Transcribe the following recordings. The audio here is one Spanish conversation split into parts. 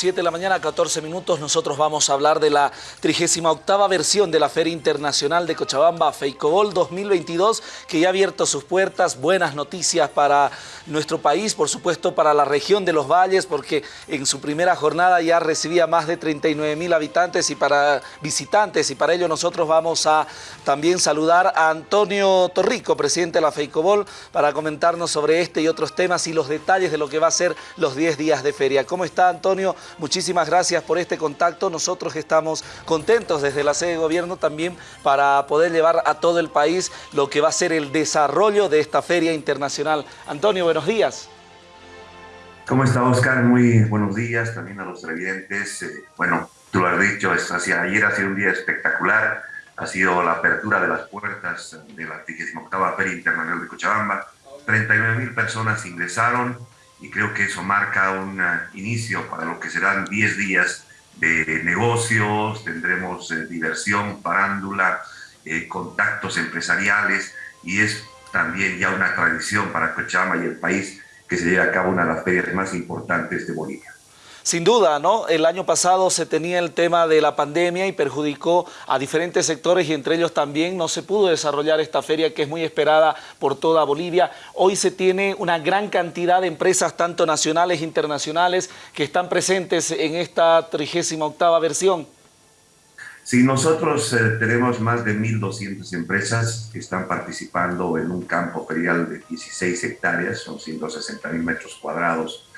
7 de la mañana, 14 minutos, nosotros vamos a hablar de la 38 versión de la Feria Internacional de Cochabamba, Feicobol 2022, que ya ha abierto sus puertas. Buenas noticias para nuestro país, por supuesto para la región de los valles, porque en su primera jornada ya recibía más de 39 mil habitantes y para visitantes, y para ello nosotros vamos a también saludar a Antonio Torrico, presidente de la Feicobol, para comentarnos sobre este y otros temas y los detalles de lo que va a ser los 10 días de feria. ¿Cómo está Antonio? Muchísimas gracias por este contacto. Nosotros estamos contentos desde la sede de gobierno también para poder llevar a todo el país lo que va a ser el desarrollo de esta feria internacional. Antonio, buenos días. ¿Cómo está Oscar? Muy buenos días también a los televidentes. Eh, bueno, tú lo has dicho, hacia ayer ha sido un día espectacular. Ha sido la apertura de las puertas de la 38 Feria Internacional de Cochabamba. 39 mil personas ingresaron y creo que eso marca un inicio para lo que serán 10 días de negocios, tendremos eh, diversión, parándula, eh, contactos empresariales y es también ya una tradición para Cochabamba y el país que se lleve a cabo una de las ferias más importantes de Bolivia. Sin duda, ¿no? El año pasado se tenía el tema de la pandemia y perjudicó a diferentes sectores y entre ellos también no se pudo desarrollar esta feria que es muy esperada por toda Bolivia. Hoy se tiene una gran cantidad de empresas, tanto nacionales e internacionales, que están presentes en esta 38 versión. Sí, nosotros eh, tenemos más de 1.200 empresas que están participando en un campo ferial de 16 hectáreas, son 160 mil metros cuadrados.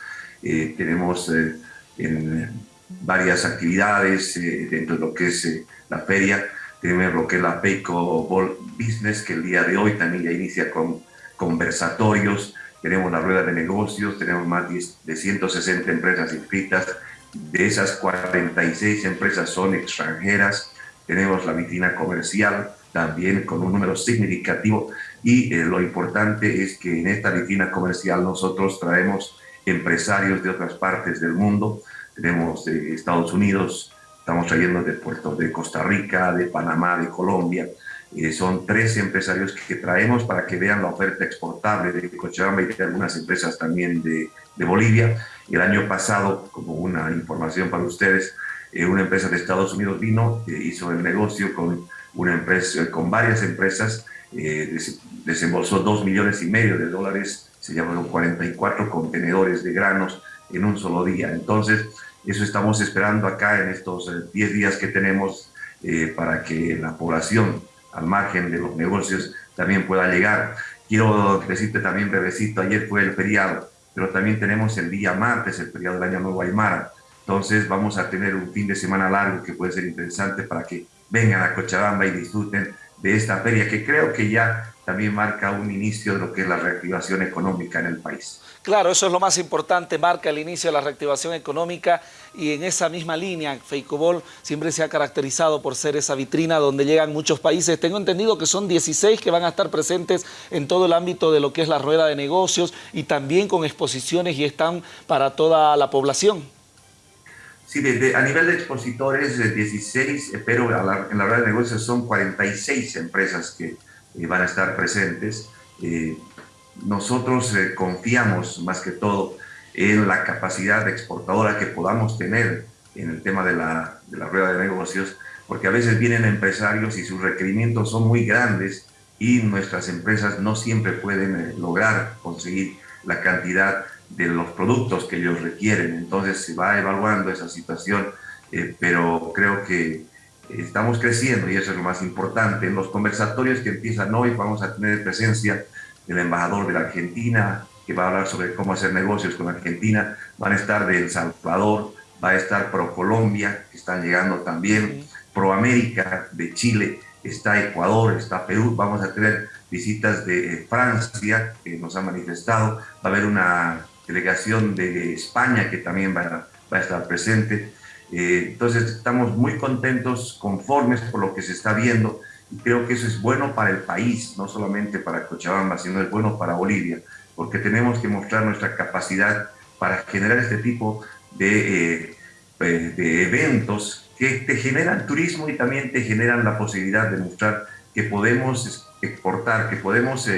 Eh, tenemos eh, en varias actividades eh, dentro de lo que es eh, la feria. Tenemos lo que es la Peico Ball Business, que el día de hoy también ya inicia con conversatorios. Tenemos la rueda de negocios, tenemos más de 160 empresas inscritas. De esas 46 empresas son extranjeras. Tenemos la vitrina comercial también con un número significativo. Y eh, lo importante es que en esta vitrina comercial nosotros traemos empresarios de otras partes del mundo. Tenemos de Estados Unidos, estamos trayendo de Puerto de Costa Rica, de Panamá, de Colombia. Eh, son tres empresarios que traemos para que vean la oferta exportable de Cochabamba y de algunas empresas también de, de Bolivia. El año pasado, como una información para ustedes, eh, una empresa de Estados Unidos vino, eh, hizo el negocio con, una empresa, con varias empresas, desembolsó dos millones y medio de dólares se llamaron 44 contenedores de granos en un solo día. Entonces, eso estamos esperando acá en estos 10 eh, días que tenemos eh, para que la población, al margen de los negocios, también pueda llegar. Quiero decirte también, brevecito, ayer fue el feriado, pero también tenemos el día martes, el feriado del Año Nuevo Aymara. Entonces vamos a tener un fin de semana largo que puede ser interesante para que vengan a Cochabamba y disfruten de esta feria, que creo que ya también marca un inicio de lo que es la reactivación económica en el país. Claro, eso es lo más importante, marca el inicio de la reactivación económica y en esa misma línea, Feicobol siempre se ha caracterizado por ser esa vitrina donde llegan muchos países. Tengo entendido que son 16 que van a estar presentes en todo el ámbito de lo que es la rueda de negocios y también con exposiciones y están para toda la población. Sí, a nivel de expositores, 16, pero en la rueda de negocios son 46 empresas que eh, van a estar presentes. Eh, nosotros eh, confiamos más que todo en la capacidad exportadora que podamos tener en el tema de la, de la rueda de negocios, porque a veces vienen empresarios y sus requerimientos son muy grandes y nuestras empresas no siempre pueden lograr conseguir la cantidad de los productos que ellos requieren. Entonces se va evaluando esa situación, pero creo que estamos creciendo y eso es lo más importante. En los conversatorios que empiezan hoy vamos a tener presencia del embajador de la Argentina, que va a hablar sobre cómo hacer negocios con Argentina, van a estar de El Salvador, va a estar Pro Colombia, que están llegando también, Pro América de Chile, está Ecuador, está Perú, vamos a tener visitas de Francia, que nos han manifestado, va a haber una delegación de España que también va va a estar presente, eh, entonces estamos muy contentos, conformes por lo que se está viendo y creo que eso es bueno para el país, no solamente para Cochabamba, sino es bueno para Bolivia, porque tenemos que mostrar nuestra capacidad para generar este tipo de, eh, eh, de eventos que te generan turismo y también te generan la posibilidad de mostrar que podemos exportar, que podemos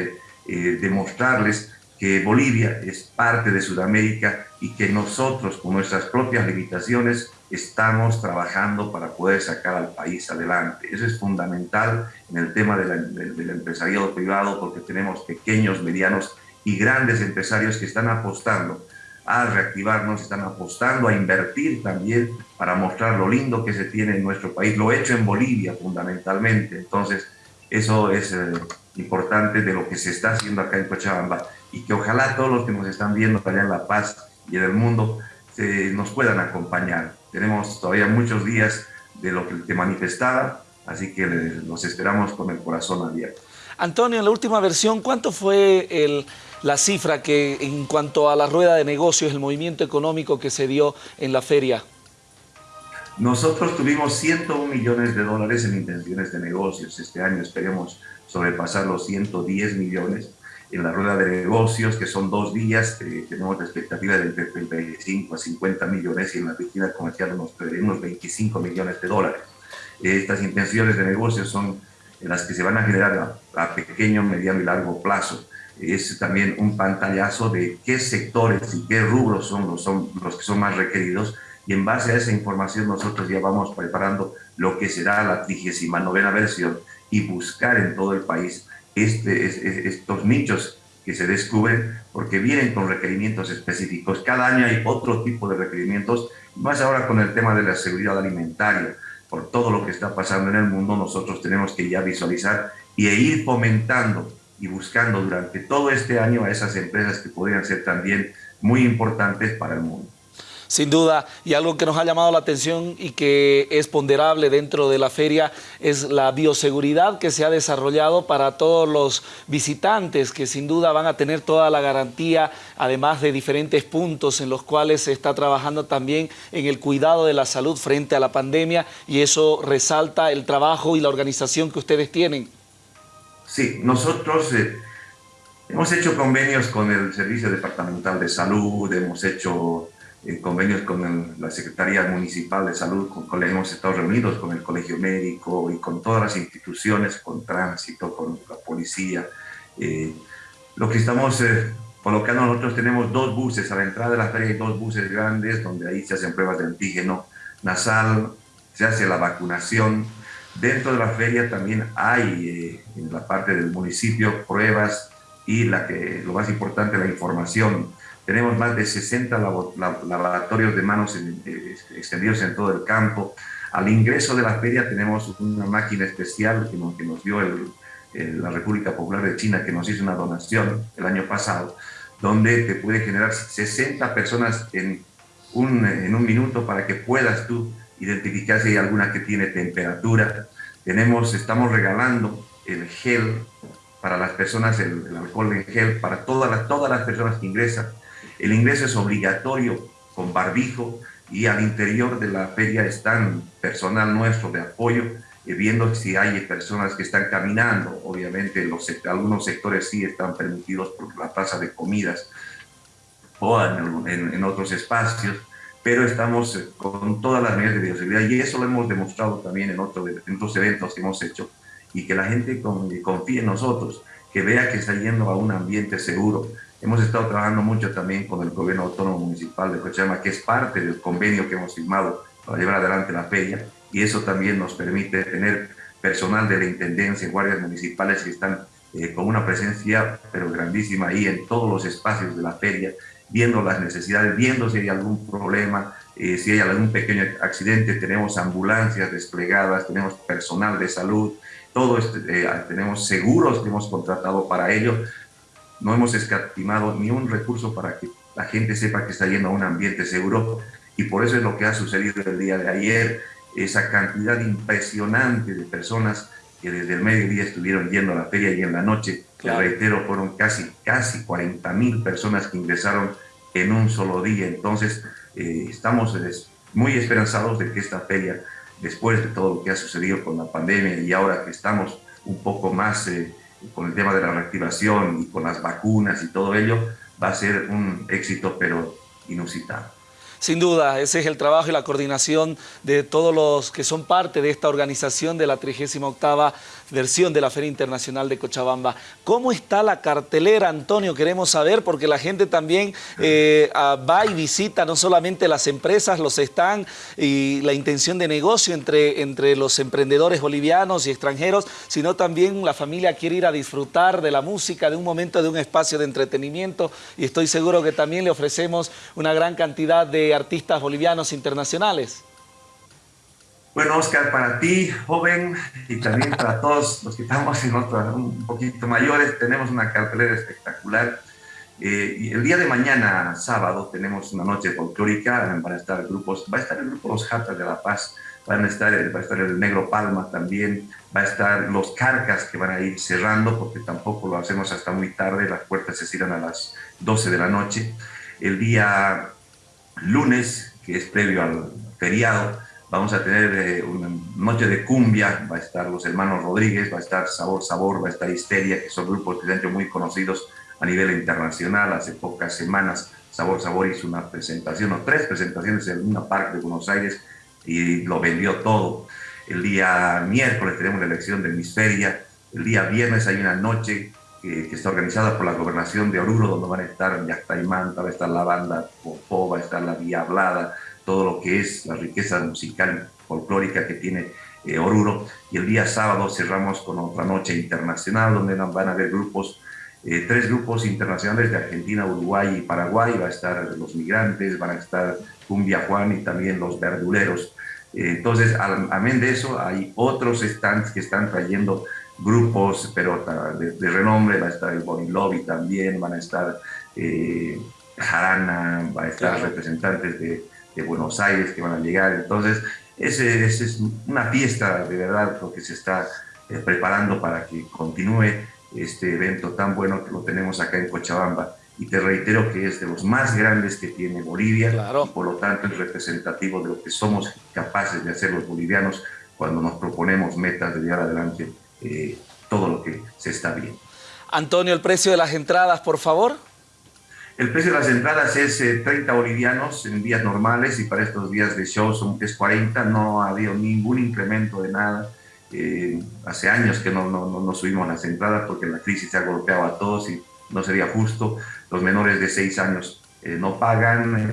demostrarles que Bolivia es parte de Sudamérica y que nosotros con nuestras propias limitaciones estamos trabajando para poder sacar al país adelante. Eso es fundamental en el tema del empresariado privado porque tenemos pequeños, medianos y grandes empresarios que están apostando a reactivarnos, están apostando a invertir también para mostrar lo lindo que se tiene en nuestro país, lo hecho en Bolivia fundamentalmente. Entonces, eso es eh, importante de lo que se está haciendo acá en Cochabamba y que ojalá todos los que nos están viendo allá en La Paz y en el mundo nos puedan acompañar. Tenemos todavía muchos días de lo que te manifestaba, así que los esperamos con el corazón abierto. Antonio, en la última versión, ¿cuánto fue el, la cifra que en cuanto a la rueda de negocios, el movimiento económico que se dio en la feria? Nosotros tuvimos 101 millones de dólares en intenciones de negocios. Este año esperemos sobrepasar los 110 millones en la rueda de negocios, que son dos días, eh, tenemos la expectativa de entre 35 a 50 millones y en la oficina comercial unos, unos 25 millones de dólares. Estas intenciones de negocios son las que se van a generar a, pequeño, mediano y largo plazo. Es también un pantallazo de qué sectores y qué rubros son los, son los que son más requeridos y en base a esa información nosotros ya vamos preparando lo que será la 39 versión y buscar en todo el país este, estos nichos que se descubren porque vienen con requerimientos específicos. Cada año hay otro tipo de requerimientos, más ahora con el tema de la seguridad alimentaria. Por todo lo que está pasando en el mundo, nosotros tenemos que ya visualizar y ir fomentando y buscando durante todo este año a esas empresas que podrían ser también muy importantes para el mundo sin duda, y algo que nos ha llamado la atención y que es ponderable dentro de la feria es la bioseguridad que se ha desarrollado para todos los visitantes que sin duda van a tener toda la garantía, además de diferentes puntos en los cuales se está trabajando también en el cuidado de la salud frente a la pandemia y eso resalta el trabajo y la organización que ustedes tienen. Sí, nosotros... Eh, hemos hecho convenios con el Servicio Departamental de Salud, hemos hecho en convenios con la Secretaría Municipal de Salud, con, hemos estado reunidos con el Colegio Médico y con todas las instituciones, con tránsito, con la policía. Eh, lo que estamos eh, colocando nosotros tenemos dos buses, a la entrada de la feria hay dos buses grandes donde ahí se hacen pruebas de antígeno nasal, se hace la vacunación. Dentro de la feria también hay eh, en la parte del municipio pruebas y la que, lo más importante, la información tenemos más de 60 laboratorios de manos eh, extendidos en todo el campo. Al ingreso de la feria tenemos una máquina especial que nos, que nos dio la República Popular de China, que nos hizo una donación el año pasado, donde te puede generar 60 personas en un, en un minuto para que puedas tú identificar si hay alguna que tiene temperatura. Tenemos, estamos regalando el gel para las personas, el, el alcohol en gel para todas las, todas las personas que ingresan el ingreso es obligatorio con barbijo y al interior de la feria están personal nuestro de apoyo, eh, viendo si hay personas que están caminando. Obviamente los, algunos sectores sí están permitidos por la tasa de comidas o en, otros espacios, pero estamos eh, con todas las medidas de bioseguridad y eso lo hemos demostrado también en, otros eventos que hemos hecho y que la gente confíe en nosotros, que vea que está yendo a un ambiente seguro, Hemos estado trabajando mucho también con el gobierno autónomo municipal de Cochabamba, que es parte del convenio que hemos firmado para llevar adelante la feria, y eso también nos permite tener personal de la Intendencia, guardias municipales que están eh, con una presencia pero grandísima ahí en todos los espacios de la feria, viendo las necesidades, viendo si hay algún problema, eh, si hay algún pequeño accidente, tenemos ambulancias desplegadas, tenemos personal de salud, todo este, eh, tenemos seguros que hemos contratado para ello, no hemos escatimado ni un recurso para que la gente sepa que está yendo a un ambiente seguro y por eso es lo que ha sucedido el día de ayer, esa cantidad impresionante de personas que desde el mediodía estuvieron yendo a la feria y en la noche, claro. reitero, fueron casi, casi 40 mil personas que ingresaron en un solo día. Entonces, eh, estamos muy esperanzados de que esta feria, después de todo lo que ha sucedido con la pandemia y ahora que estamos un poco más... Eh, con el tema de la reactivación y con las vacunas y todo ello, va a ser un éxito, pero inusitado. Sin duda, ese es el trabajo y la coordinación de todos los que son parte de esta organización de la 38 versión de la Feria Internacional de Cochabamba. ¿Cómo está la cartelera, Antonio? Queremos saber, porque la gente también eh, va y visita no solamente las empresas, los están y la intención de negocio entre, entre los emprendedores bolivianos y extranjeros, sino también la familia quiere ir a disfrutar de la música, de un momento, de un espacio de entretenimiento y estoy seguro que también le ofrecemos una gran cantidad de artistas bolivianos internacionales. Bueno, Oscar, para ti, joven, y también para todos los que estamos en otro, un poquito mayores, tenemos una cartelera espectacular. Eh, y el día de mañana, sábado, tenemos una noche folclórica, van a estar grupos, va a estar el grupo Los Jatas de La Paz, van a estar, va a estar el Negro Palma también, va a estar los Carcas que van a ir cerrando, porque tampoco lo hacemos hasta muy tarde, las puertas se cierran a las 12 de la noche. El día lunes, que es previo al feriado, vamos a tener eh, una noche de cumbia, va a estar los hermanos Rodríguez, va a estar Sabor Sabor, va a estar Histeria, que son grupos que muy conocidos a nivel internacional. Hace pocas semanas Sabor Sabor hizo una presentación, o tres presentaciones en una parque de Buenos Aires y lo vendió todo. El día miércoles tenemos la elección de Hemisferia, el día viernes hay una noche que, está organizada por la gobernación de Oruro, donde van a estar Yactaimanta, va a estar la banda Popó, va a estar la Vía Hablada, todo lo que es la riqueza musical folclórica que tiene eh, Oruro. Y el día sábado cerramos con otra noche internacional, donde van a haber grupos, eh, tres grupos internacionales de Argentina, Uruguay y Paraguay. Va a estar los migrantes, van a estar Cumbia Juan y también los verduleros. Eh, entonces, amén de eso, hay otros stands que están trayendo grupos, pero de, renombre, va a estar el Body Lobby también, van a estar eh, Jarana, va a estar representantes de, Buenos Aires que van a llegar, entonces ese, es una fiesta de verdad lo que se está eh, preparando para que continúe este evento tan bueno que lo tenemos acá en Cochabamba y te reitero que es de los más grandes que tiene Bolivia y por lo tanto es representativo de lo que somos capaces de hacer los bolivianos cuando nos proponemos metas de llevar adelante eh, todo lo que se está viendo. Antonio, el precio de las entradas, por favor. El precio de las entradas es 30 eh, bolivianos en días normales y para estos días de show son, es 40, no ha habido ningún incremento de nada. Eh, hace años que no, subimos las entradas porque la crisis ha golpeado a todos y no sería justo. Los menores de 6 años no pagan,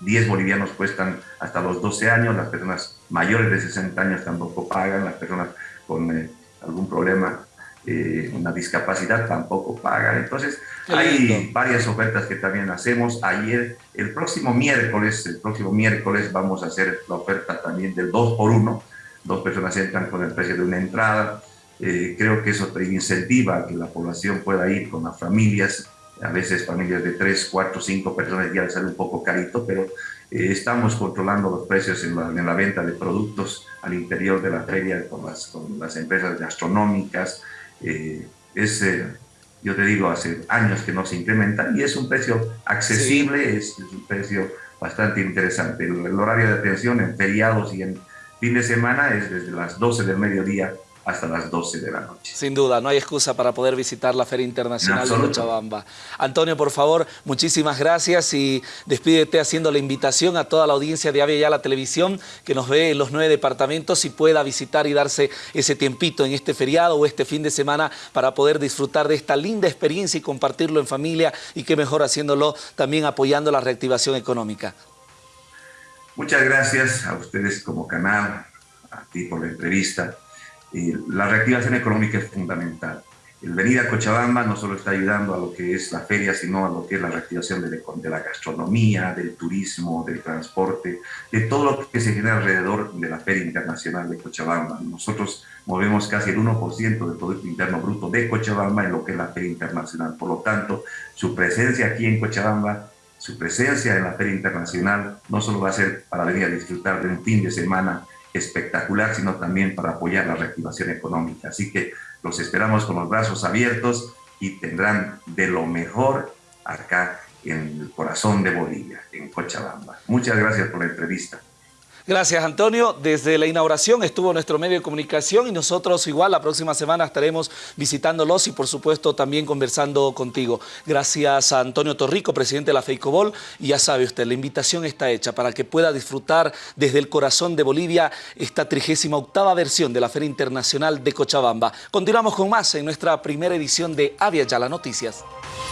10 bolivianos cuestan hasta los 12 años, las personas mayores de 60 años tampoco pagan, las personas con algún problema, eh, una discapacidad, tampoco paga. Entonces, hay varias ofertas que también hacemos. Ayer, el próximo miércoles, el próximo miércoles vamos a hacer la oferta también del 2 por 1 Dos personas entran con el precio de una entrada. Eh, creo que eso te incentiva a que la población pueda ir con las familias. A veces familias de 3, 4, 5 personas ya les sale un poco carito, pero eh, estamos controlando los precios en la, venta de productos al interior de la feria con las, con las empresas gastronómicas. Eh, es, eh, yo te digo, hace años que no se incrementa y es un precio accesible, es, un precio bastante interesante. El, el, horario de atención en feriados y en fin de semana es desde las 12 del mediodía hasta las 12 de la noche. Sin duda, no hay excusa para poder visitar la Feria Internacional de Cochabamba. Antonio, por favor, muchísimas gracias y despídete haciendo la invitación a toda la audiencia de Avia la Televisión que nos ve en los nueve departamentos y pueda visitar y darse ese tiempito en este feriado o este fin de semana para poder disfrutar de esta linda experiencia y compartirlo en familia y qué mejor haciéndolo también apoyando la reactivación económica. Muchas gracias a ustedes como canal, a ti por la entrevista la reactivación económica es fundamental. El venir a Cochabamba no solo está ayudando a lo que es la feria, sino a lo que es la reactivación de, de, la gastronomía, del turismo, del transporte, de todo lo que se genera alrededor de la Feria Internacional de Cochabamba. Nosotros movemos casi el 1% del Producto Interno Bruto de Cochabamba en lo que es la Feria Internacional. Por lo tanto, su presencia aquí en Cochabamba, su presencia en la Feria Internacional, no solo va a ser para venir a disfrutar de un fin de semana espectacular, sino también para apoyar la reactivación económica. Así que los esperamos con los brazos abiertos y tendrán de lo mejor acá en el corazón de Bolivia, en Cochabamba. Muchas gracias por la entrevista. Gracias, Antonio. Desde la inauguración estuvo nuestro medio de comunicación y nosotros igual la próxima semana estaremos visitándolos y, por supuesto, también conversando contigo. Gracias a Antonio Torrico, presidente de la FEICOBOL. Y ya sabe usted, la invitación está hecha para que pueda disfrutar desde el corazón de Bolivia esta 38 versión de la Feria Internacional de Cochabamba. Continuamos con más en nuestra primera edición de Avia Yala Noticias.